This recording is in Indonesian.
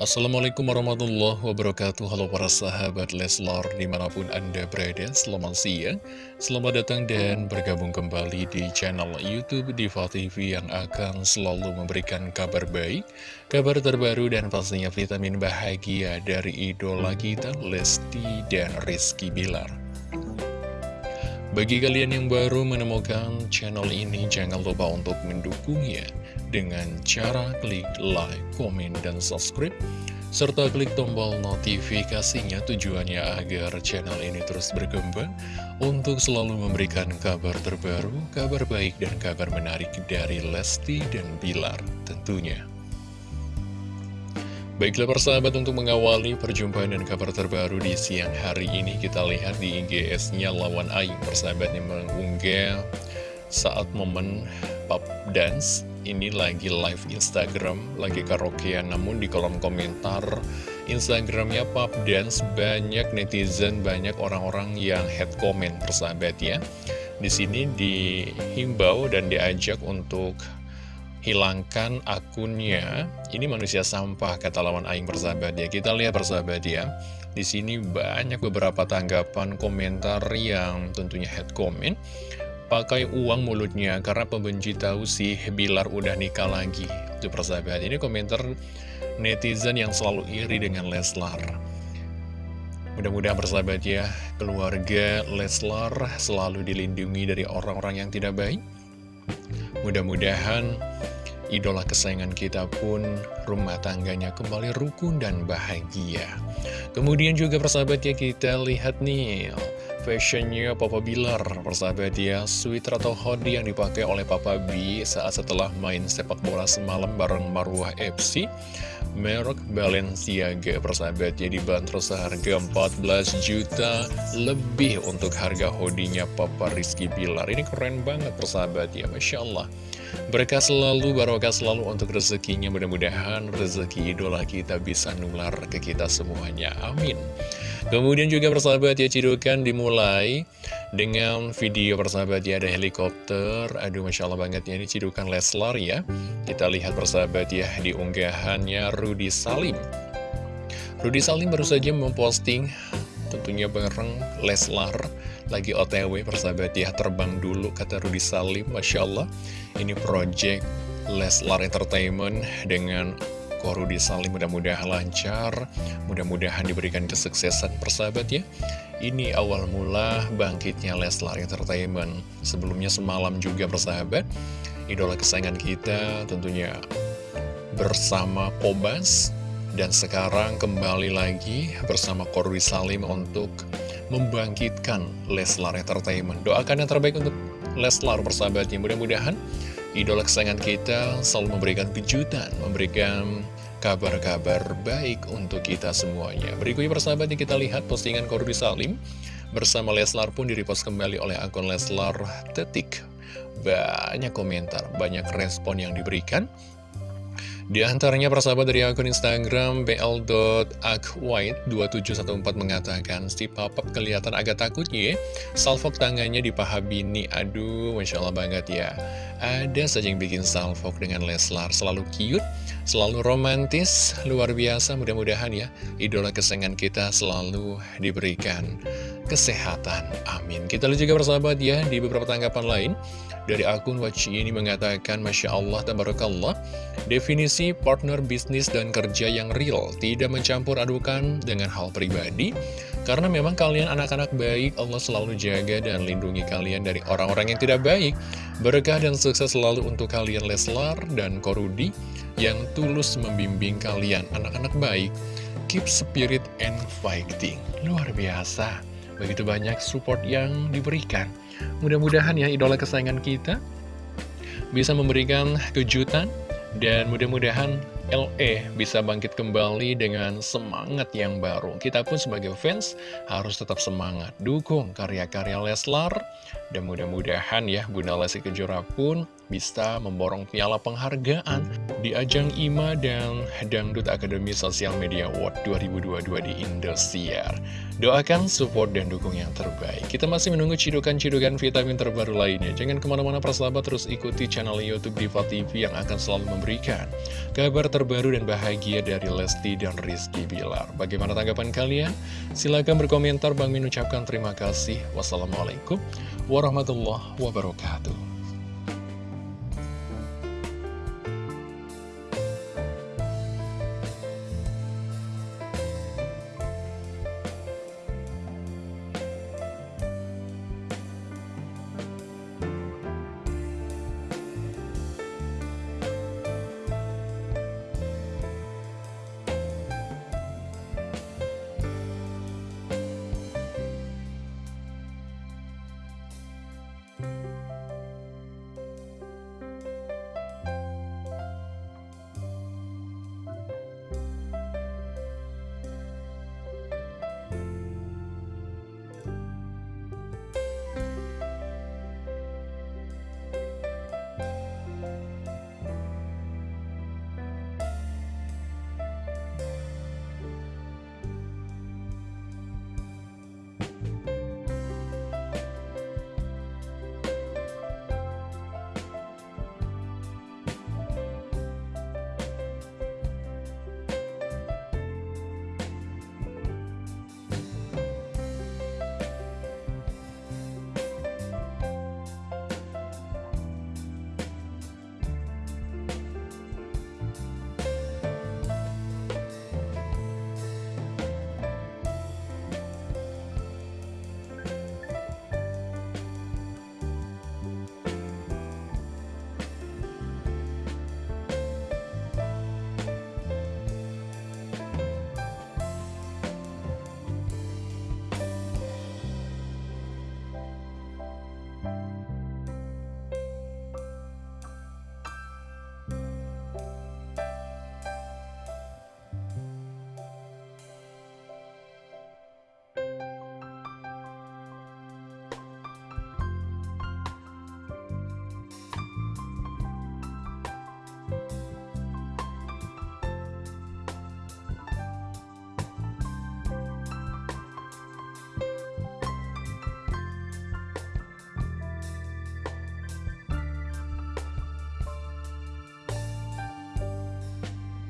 Assalamualaikum warahmatullahi wabarakatuh. Halo para sahabat Leslar di mana pun anda berada Selamat siang. Selamat datang dan bergabung kembali di channel Youtube Diva TV Yang akan selalu memberikan kabar baik Kabar terbaru dan pastinya vitamin bahagia Dari idola kita Lesti dan Rizky Bilar bagi kalian yang baru menemukan channel ini, jangan lupa untuk mendukungnya dengan cara klik like, komen, dan subscribe, serta klik tombol notifikasinya tujuannya agar channel ini terus berkembang untuk selalu memberikan kabar terbaru, kabar baik, dan kabar menarik dari Lesti dan Bilar tentunya. Baiklah persahabat untuk mengawali perjumpaan dan kabar terbaru di siang hari ini kita lihat di IGS-nya Lawan Aing. Persahabat yang mengunggah saat momen pop dance ini lagi live Instagram, lagi karaokean. Namun di kolom komentar Instagramnya pop dance banyak netizen, banyak orang-orang yang head comment persahabat ya. Di sini dihimbau dan diajak untuk hilangkan akunnya. Ini manusia sampah, kata lawan Aing persahabat ya. Kita lihat persahabat ya. Di sini banyak beberapa tanggapan komentar yang tentunya head comment. Pakai uang mulutnya karena pembenci tahu sih Bilar udah nikah lagi. Itu persahabat. Ini komentar netizen yang selalu iri dengan Leslar. Mudah-mudahan persahabat ya, keluarga Leslar selalu dilindungi dari orang-orang yang tidak baik. Mudah-mudahan idola kesayangan kita pun rumah tangganya kembali rukun dan bahagia. Kemudian juga persahabat ya kita lihat nih fashionnya Papa Bilar. Persahabat ya sweater atau hoodie yang dipakai oleh Papa B saat setelah main sepak bola semalam bareng Marwah FC merek Balenciaga. Persahabat ya dibanderol seharga 14 juta lebih untuk harga hoodie-nya Papa Rizky Bilar. Ini keren banget persahabat ya Masya Allah Berkah selalu, barokah selalu untuk rezekinya. Mudah-mudahan rezeki idola kita bisa nular ke kita semuanya. Amin. Kemudian juga persahabat ya cidukan dimulai dengan video persahabat ya ada helikopter. Aduh Masya Allah banget ya ini cidukan Leslar ya. Kita lihat persahabat ya di unggahannya Rudy Salim. Rudy Salim baru saja memposting tentunya bareng Leslar lagi otw persahabat ya terbang dulu kata Rudy Salim Masya Allah. Ini project Leslar Entertainment dengan Ko Rudy Salim mudah-mudahan lancar mudah-mudahan diberikan kesuksesan persahabat ya. Ini awal mula bangkitnya Leslar Entertainment. Sebelumnya semalam juga persahabat idola kesayangan kita tentunya bersama Pobas dan sekarang kembali lagi bersama Korwi Salim untuk membangkitkan Leslar Entertainment. Doakan yang terbaik untuk Leslar persahabatnya. Mudah-mudahan idola kesayangan kita selalu memberikan kejutan, memberikan kabar-kabar baik untuk kita semuanya. Berikutnya persahabatnya kita lihat postingan Korwi Salim bersama Leslar pun direpost kembali oleh akun Leslar Tetik. Banyak komentar, banyak respon yang diberikan. Di antaranya persahabat dari akun Instagram bl.akwhite2714 mengatakan Si papap kelihatan agak takut ya. Salfok tangannya di paha bini. Aduh Masya Allah banget ya. Ada saja yang bikin salfok dengan Leslar Selalu cute, selalu romantis Luar biasa. Mudah-mudahan ya Idola kesengan kita selalu diberikan kesehatan. Amin. Kita lihat juga persahabat ya Di beberapa tanggapan lain dari akun Waci ini mengatakan Masya Allah Tabarakallah Definisi partner bisnis dan kerja yang real Tidak mencampur adukan dengan hal pribadi. Karena memang kalian anak-anak baik Allah selalu jaga dan lindungi kalian dari orang-orang yang tidak baik. Berkah dan sukses selalu untuk kalian Leslar dan Korudi Yang tulus membimbing kalian anak-anak baik. Keep spirit and fighting. Luar biasa Begitu banyak support yang diberikan Mudah-mudahan ya idola kesayangan kita bisa memberikan kejutan dan mudah-mudahan LE bisa bangkit kembali dengan semangat yang baru. Kita pun sebagai fans harus tetap semangat, dukung karya-karya Leslar. Dan mudah-mudahan ya Bunda Lesti Kejora pun bisa memborong piala penghargaan di ajang IMA dan Dangdut Akademi Sosial Media Award 2022 di Indosiar. Doakan support dan dukung yang terbaik. Kita masih menunggu cidukan-cidukan vitamin terbaru lainnya. Jangan ke mana-mana persahabat terus ikuti channel Youtube Diva TV yang akan selalu memberikan kabar terbaru dan bahagia dari Lesti dan Rizky Bilar. Bagaimana tanggapan kalian? Silahkan berkomentar. Bang Min ucapkan terima kasih. Wassalamualaikum warahmatullahi wabarakatuh.